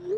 Huh?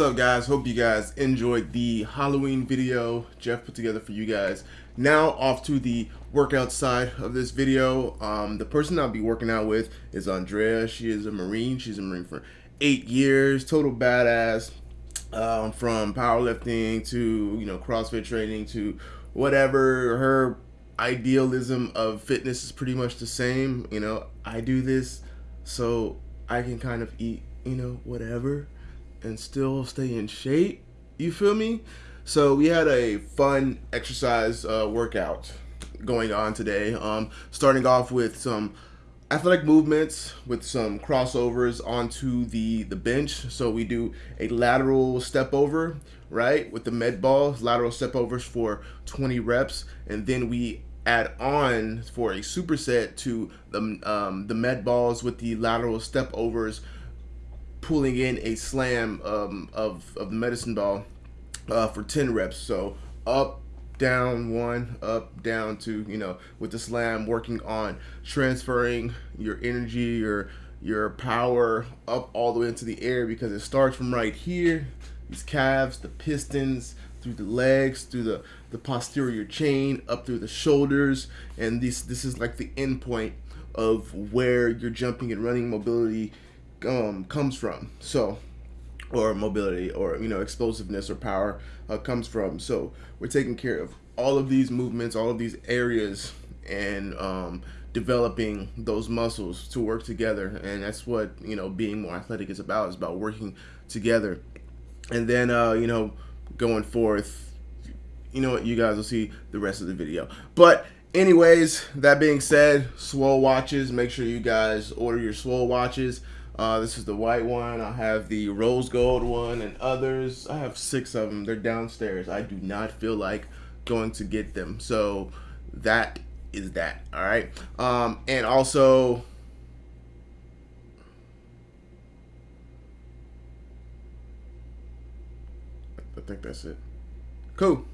What's up guys? Hope you guys enjoyed the Halloween video Jeff put together for you guys. Now off to the workout side of this video. Um, the person I'll be working out with is Andrea. She is a Marine. She's a Marine for eight years. Total badass. Um, from powerlifting to, you know, CrossFit training to whatever. Her idealism of fitness is pretty much the same. You know, I do this so I can kind of eat, you know, whatever and still stay in shape. You feel me? So we had a fun exercise uh, workout going on today. Um, starting off with some athletic movements with some crossovers onto the the bench. So we do a lateral step over, right, with the med ball, lateral step overs for 20 reps, and then we add on for a superset to the um, the med balls with the lateral step overs pulling in a slam um, of, of the medicine ball uh, for 10 reps. So up, down, one, up, down, two, you know, with the slam working on transferring your energy, your, your power up all the way into the air because it starts from right here, these calves, the pistons, through the legs, through the, the posterior chain, up through the shoulders, and this this is like the end point of where your jumping and running mobility um, comes from. So, or mobility, or you know, explosiveness or power uh, comes from. So we're taking care of all of these movements, all of these areas, and um, developing those muscles to work together. And that's what you know, being more athletic is about. Is about working together. And then uh, you know, going forth you know what? You guys will see the rest of the video. But anyways, that being said, Swole watches. Make sure you guys order your Swole watches. Uh, this is the white one. I have the rose gold one and others. I have six of them. They're downstairs. I do not feel like going to get them. So that is that. All right. Um, and also, I think that's it. Cool.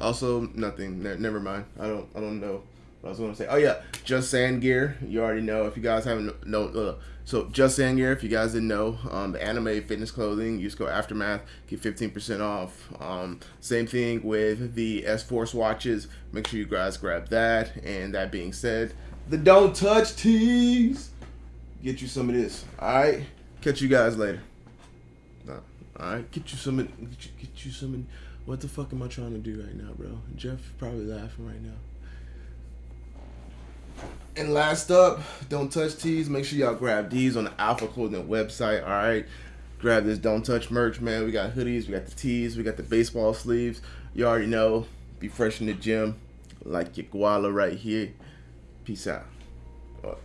Also, nothing. Ne never mind. I don't. I don't know. I was going to say, oh yeah, Just Sand Gear. You already know if you guys haven't know. Uh, so Just Sand Gear, if you guys didn't know, um, the anime fitness clothing. Use code Aftermath, get fifteen percent off. Um, same thing with the S Force watches. Make sure you guys grab that. And that being said, the Don't Touch tees. Get you some of this. All right. Catch you guys later. All right. Get you some. Get you, get you some. What the fuck am I trying to do right now, bro? Jeff probably laughing right now. And last up, don't touch tees. Make sure y'all grab these on the Alpha Clothing website. All right, grab this don't touch merch, man. We got hoodies, we got the tees, we got the baseball sleeves. You already know. Be fresh in the gym, like your koala right here. Peace out.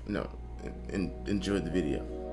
No, and enjoy the video.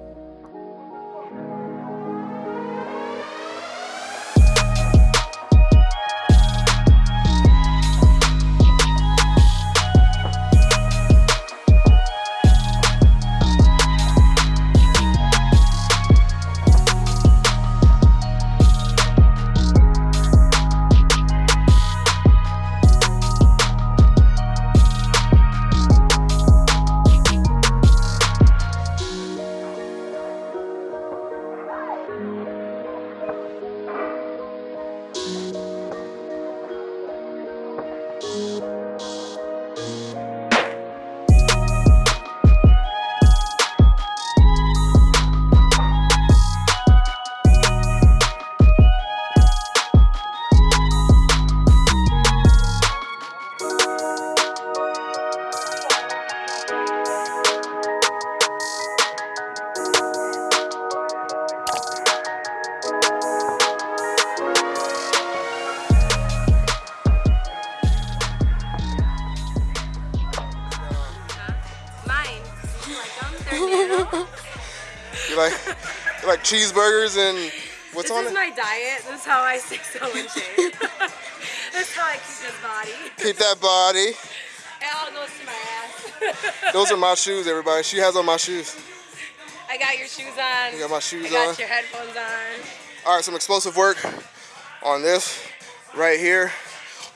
Cheeseburgers and what's this on it? This is my diet. This is how I stay so in shape. this is how I keep this body. Keep that body. It all goes to my ass. Those are my shoes, everybody. She has on my shoes. I got your shoes on. You got my shoes I got on. your headphones on. All right, some explosive work on this right here.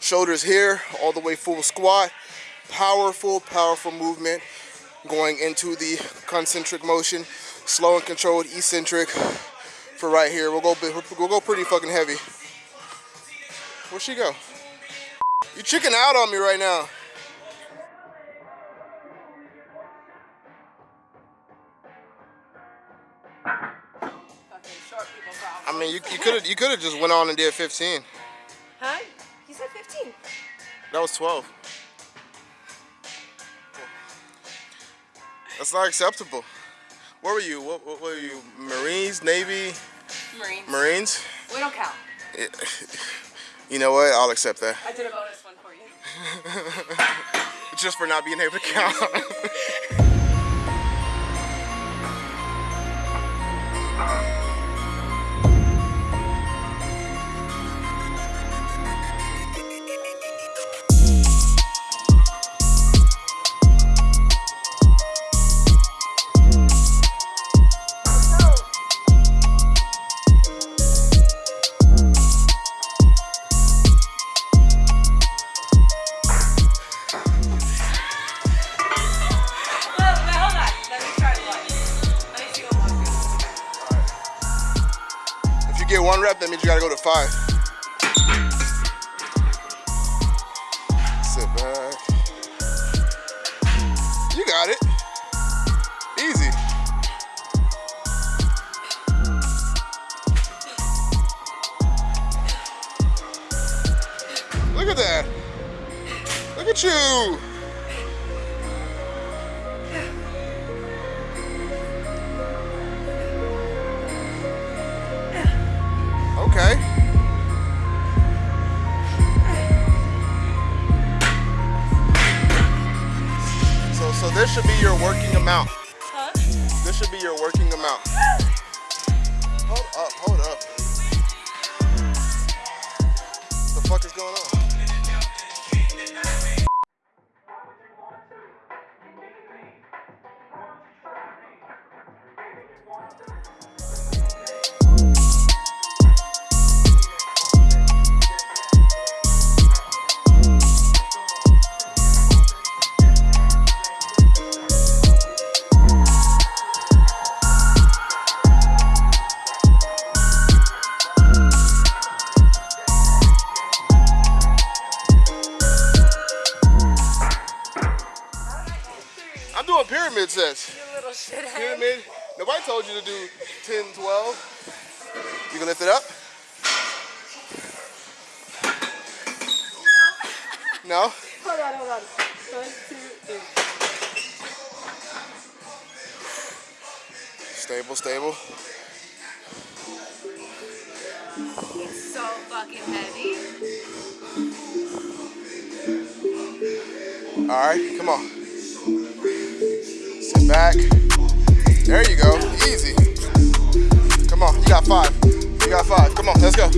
Shoulders here, all the way full squat. Powerful, powerful movement going into the concentric motion slow and controlled eccentric for right here. We'll go we'll go pretty fucking heavy. Where'd she go? You chicken out on me right now. I mean, you could have you could have just went on and did 15. Huh? You said 15. That was 12. That's not acceptable. Where were you? What, what, were you? Marines, Navy? Marines. Marines? We don't count. you know what? I'll accept that. I did a bonus one for you. Just for not being able to count. gotta go to five. Your working told you to do 10, 12. You can lift it up? No? Hold on, hold on. One, two, three. Stable, stable. It's so fucking heavy. All right, come on. Sit back. There you go. Easy. Come on, you got five. You got five. Come on, let's go.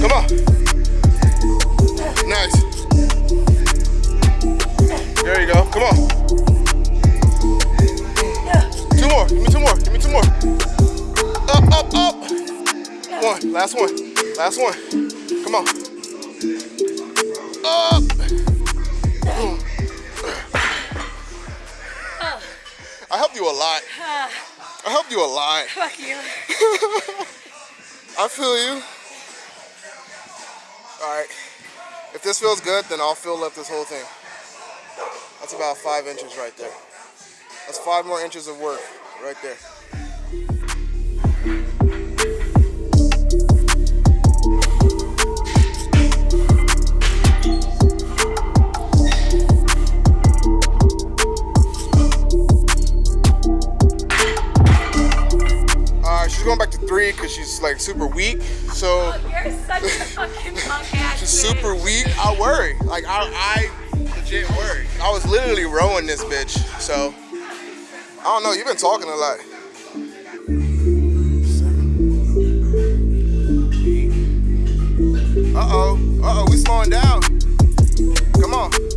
Come on. Nice. There you go. Come on. Two more. Give me two more. Give me two more. Up, up, up. One. Last one. Last one. Come on. Up. You a lot. I helped you a lot. Fuck you. I feel you. All right. If this feels good, then I'll fill up this whole thing. That's about five inches right there. That's five more inches of work right there. Three because she's like super weak. So You're such a fucking punk she's super weak. I worry. Like I, I legit worry. I was literally rowing this bitch. So I don't know. You've been talking a lot. Uh oh. Uh oh. We slowing down. Come on.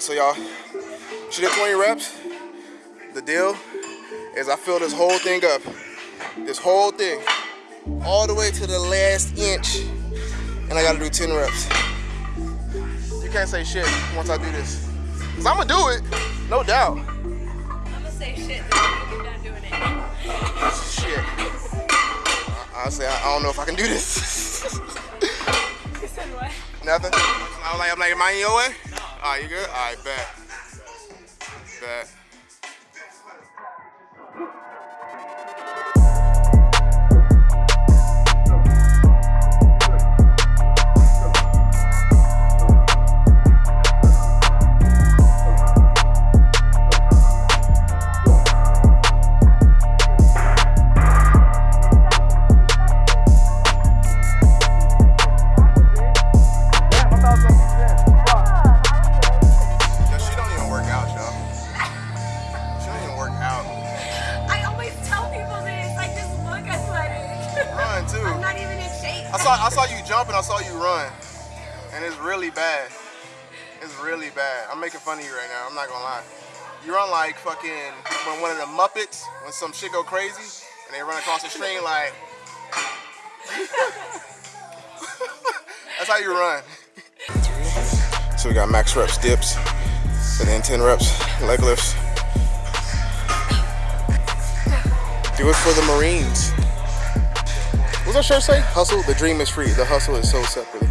Right, so y'all, she did 20 reps. The deal is I fill this whole thing up. This whole thing. All the way to the last inch. And I gotta do 10 reps. You can't say shit once I do this. Cause I'm gonna do it, no doubt. I'm gonna say shit you're done doing it. Shit. I- Honestly, I, I don't know if I can do this. You said what? Nothing. I'm like, I'm like, am I in your way? All right, you good? All right, bet. Bet. I saw you you run. and it's really bad. It's really bad. I'm making fun of you right now. I'm not gonna lie. You're on like fucking when one of the Muppets when some shit go crazy and they run across the screen like. That's how you run. So we got max reps dips, and then 10 reps leg lifts. Do it for the Marines. What's that shirt say? Hustle, the dream is free. The hustle is so separate.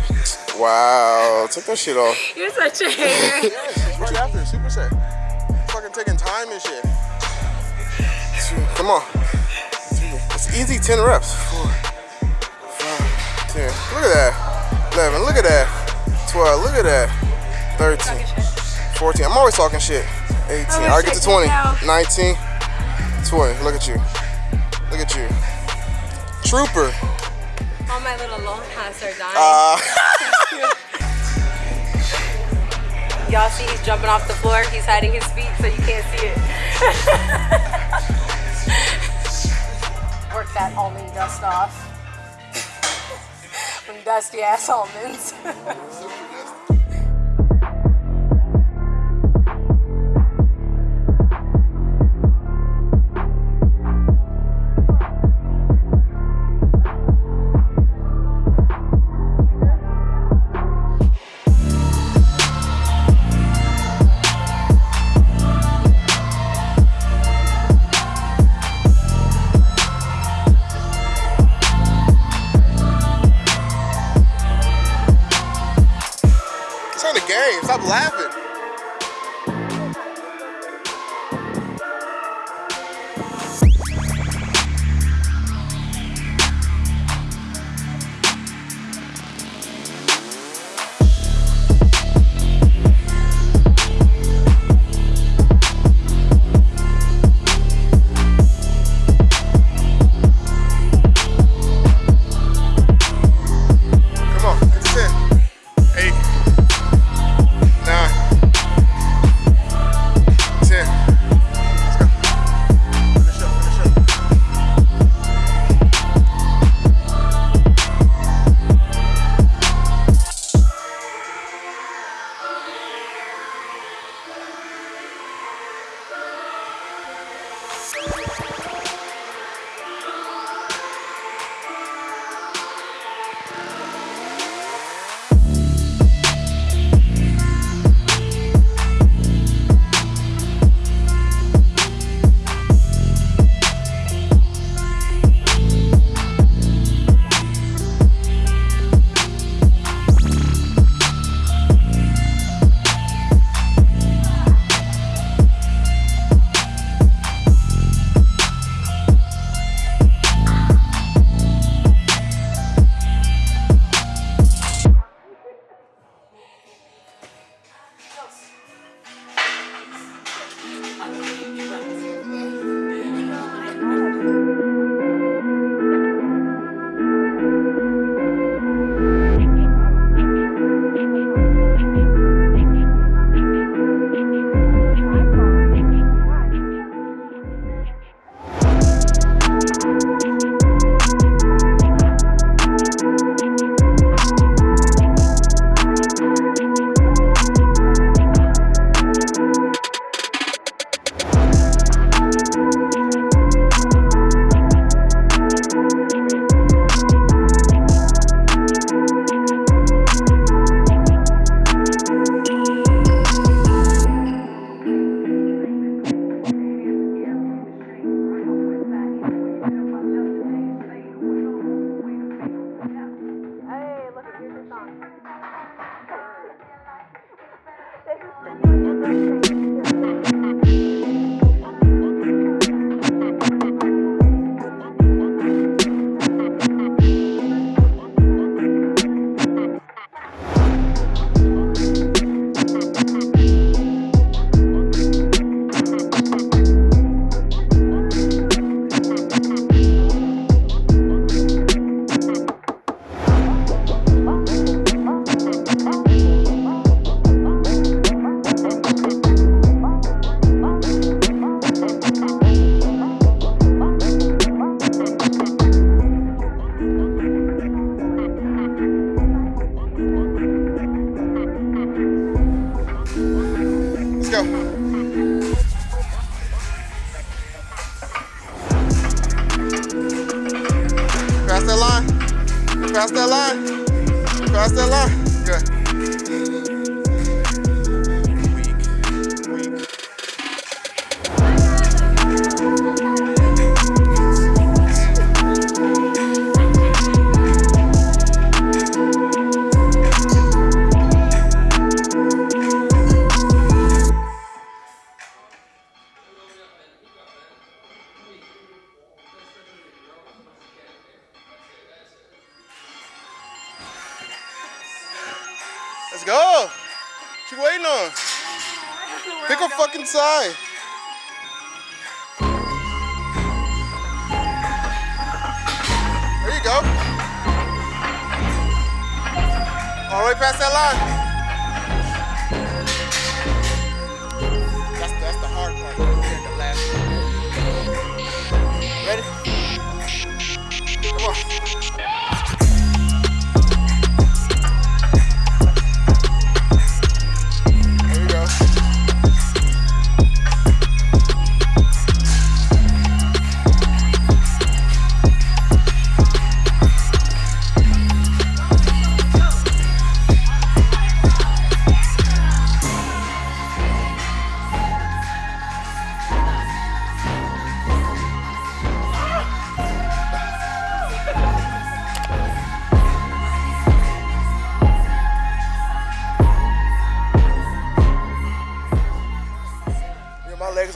Wow, take that shit off. You're such a hater. Yes, right after, super set. Fucking taking time and shit. Come on. It's easy 10 reps. Four, five, 10. Look at that. 11, look at that. 12, look at that. 13, 14. I'm always talking shit. 18. Oh, All right, get to 20. 19, 20. Look at you. Look at you. Trooper. All my little long hats are dying. Uh, Y'all see he's jumping off the floor. He's hiding his feet so you can't see it. Work that almond dust off. Them dusty ass almonds.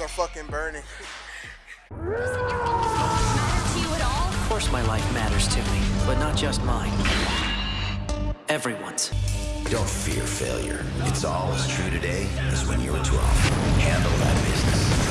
are fucking burning. Of course my life matters to me, but not just mine. Everyone's. Don't fear failure. It's all as true today as when you were 12. Handle that